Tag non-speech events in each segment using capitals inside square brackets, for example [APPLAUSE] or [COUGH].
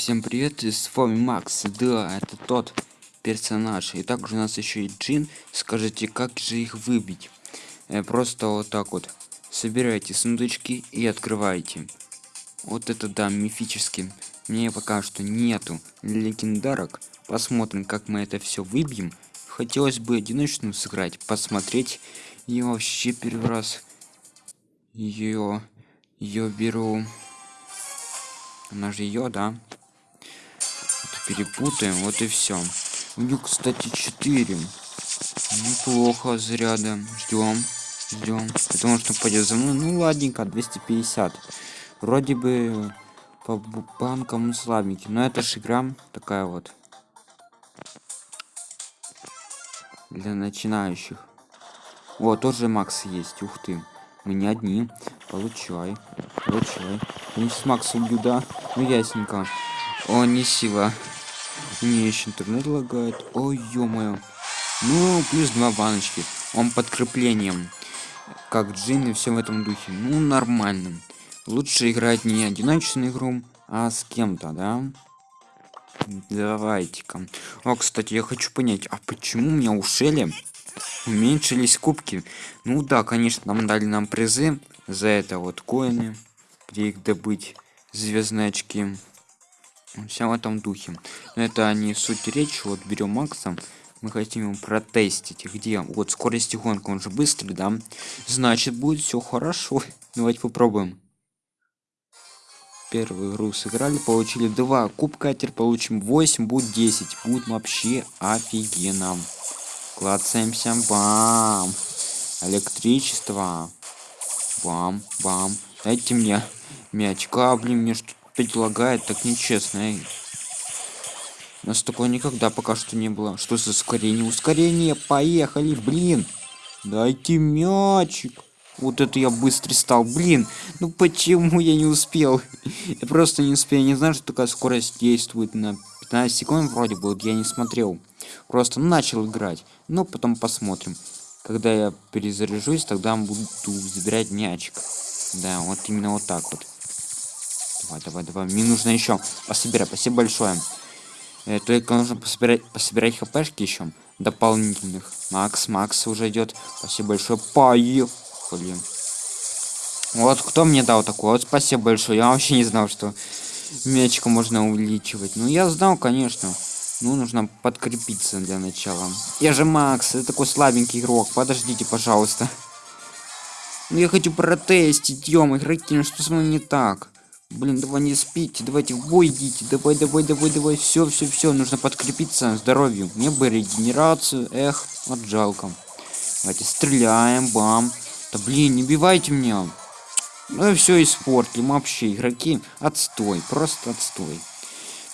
всем привет, с вами Макс. Да, это тот персонаж. И также у нас еще и Джин. Скажите, как же их выбить? Э, просто вот так вот. Собирайте сундучки и открывайте. Вот это да, мифический. Мне пока что нету легендарок. Посмотрим, как мы это все выбьем. Хотелось бы одиночную сыграть, посмотреть. И вообще первый раз ее ее беру она же ее да перепутаем вот и все у них кстати 4 неплохо заряда ждем ждем потому что пойдет за мной. Ну ладненько 250 вроде бы по банкам слабенький но это же игра такая вот. Для начинающих. Вот тоже макс есть. Ух ты. Мы не одни. Получай получай. Я с макса убью ну ясненько. О не сила мне еще интернет лагает. Ой ё-моё. Ну плюс два баночки. Он подкреплением как джин и все в этом духе. Ну нормально. Лучше играть не одиночную игру а с кем-то да? Давайте-ка. О кстати я хочу понять а почему у меня ушели? Уменьшились кубки. Ну да конечно нам дали нам призы за это вот коины где их добыть звездные очки все в этом духе. Но это не суть речь вот берем макса мы хотим его протестить. Где? Вот скорость гонка он же быстрый да? Значит будет все хорошо. [LAUGHS] Давайте попробуем. Первую игру сыграли получили два. Кубка теперь получим 8 будет 10 будет вообще офигенно. Клацаемся бам! Электричество. Бам бам. Дайте мне мячка блин мне что опять лагает так нечестно эй. у нас такого никогда пока что не было. Что за ускорение? Ускорение! Поехали блин! Дайте мячик! Вот это я быстрый стал блин! Ну почему я не успел? Я просто не успел. Я не знаю что такая скорость действует на 15 секунд вроде бы я не смотрел. Просто начал играть. Но потом посмотрим. Когда я перезаряжусь тогда буду забирать мячик. Да вот именно вот так вот давай давай давай. Мне нужно еще пособирать. Спасибо большое. Э, только нужно пособирать пособирать хпшки еще дополнительных. Макс макс уже идет спасибо большое. Поехали. Вот кто мне дал такое? Вот спасибо большое. Я вообще не знал что мячика можно увеличивать. Ну я знал конечно. Ну нужно подкрепиться для начала. Я же макс это такой слабенький игрок. Подождите пожалуйста. Ну я хочу протестить. Ё игроки ну что с вами не так блин давай не спите давайте в бой идите. Давай давай давай давай. Все все все нужно подкрепиться здоровью мне бы регенерацию. Эх вот жалко. Давайте стреляем бам. Да блин не бивайте меня. Ну и все испортили вообще игроки. Отстой просто отстой.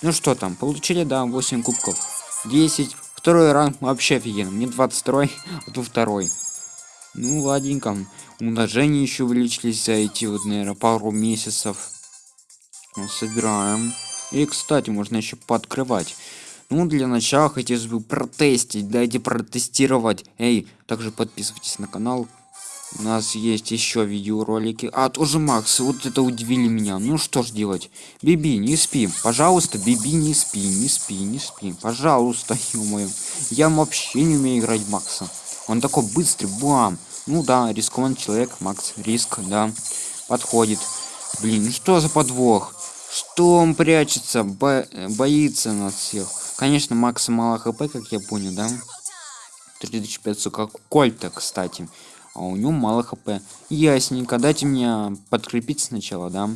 Ну что там получили да 8 кубков. 10 второй ранг вообще офигенно. Мне 22 [LAUGHS] а то второй. Ну ладненько. Умножение еще увеличились за эти вот наверное пару месяцев собираем. И кстати можно еще пооткрывать. Ну для начала хотелось бы протестить. Дайте протестировать. Эй также подписывайтесь на канал. У нас есть еще видеоролики. А тоже макс вот это удивили меня. Ну что ж делать? Биби не спи. Пожалуйста биби не спи не спи не спи. Пожалуйста [LAUGHS] ё я вообще не умею играть макса. Он такой быстрый бам. Ну да рискованный человек макс риск да подходит. Блин ну что за подвох что он прячется Бо боится нас всех. Конечно макса мало хп как я понял да? 3500 как кольта кстати. А у него мало хп. Ясненько дайте мне подкрепить сначала да?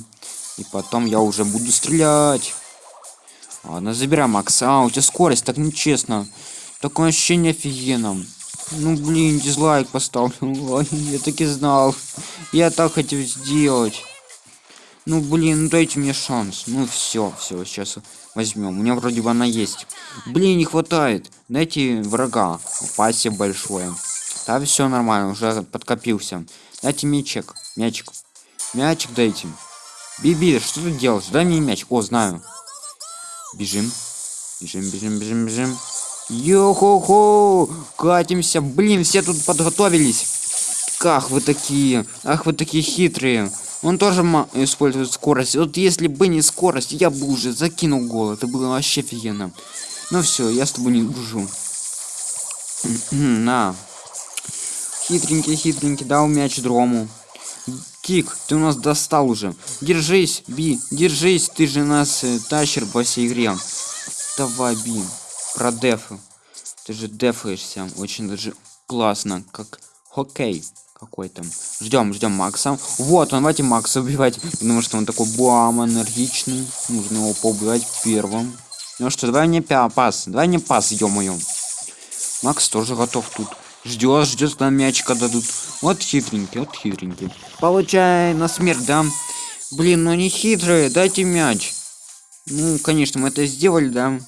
И потом я уже буду стрелять. Ладно забирай макс. А у тебя скорость так нечестно. Такое ощущение офигенно. Ну блин дизлайк поставлю. [LAUGHS] Я таки знал. Я так хотел сделать ну блин ну дайте мне шанс. Ну все все сейчас возьмем у меня вроде бы она есть. Блин не хватает. Дайте врага. Спасибо большое. Да все нормально уже подкопился. Дайте мячик мячик. Мячик дайте. Биби что ты делаешь дай мне мяч. О знаю. Бежим. Бежим бежим бежим бежим. Йо-хо-хо! Катимся. Блин, все тут подготовились. Ах вы такие, ах вы такие хитрые. Он тоже использует скорость. Вот если бы не скорость, я бы уже закинул гол. Это было вообще офигенно. Ну все, я с тобой не дружу. [CLEARS THROAT] На. Хитренький, хитренький, дал мяч дрому. Кик, ты у нас достал уже. Держись, Би, держись, ты же нас э, тащер по всей игре. Давай, Би, про дефы. Ты же дефаешься очень даже классно, как хоккей какой-то. Ждем, ждем Макса. Вот, он, давайте Макса убивать, потому что он такой бам, энергичный. Нужно его поубивать первым. Ну что, давай пя пас, давай мне пас, ё-моё. Макс тоже готов тут. Ждет, ждет, когда мячика дадут. Вот хитренький, вот хитренький. Получай на смерть, да? Блин, ну не хитрые, дайте мяч. Ну, конечно, мы это сделали, да?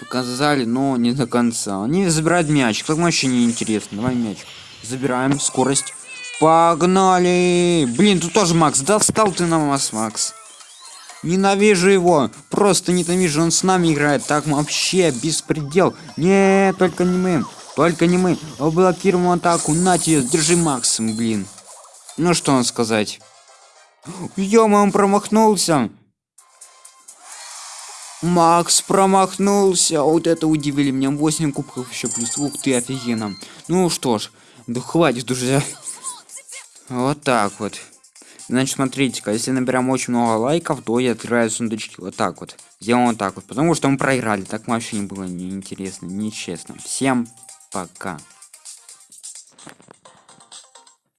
Показали, но не до конца. Они забирают мяч, как вообще не интересно. Давай мяч. Забираем, скорость. Погнали! Блин, тут тоже Макс. Достал ты на нас, Макс. Ненавижу его. Просто ненавижу. Он с нами играет. Так вообще беспредел. Не, только не мы. Только не мы. Блокируем атаку. На тебе, держи Макс, блин. Ну что он сказать? ё он промахнулся. Макс промахнулся. Вот это удивили меня. 8 кубков еще плюс. Ух ты, офигенно. Ну что ж, да хватит, друзья. Вот так вот. Значит, смотрите-ка, если наберем очень много лайков, то я открываю сундучки. Вот так вот. Сделаем вот так вот. Потому что мы проиграли. Так вообще не было неинтересно, нечестно. Всем пока.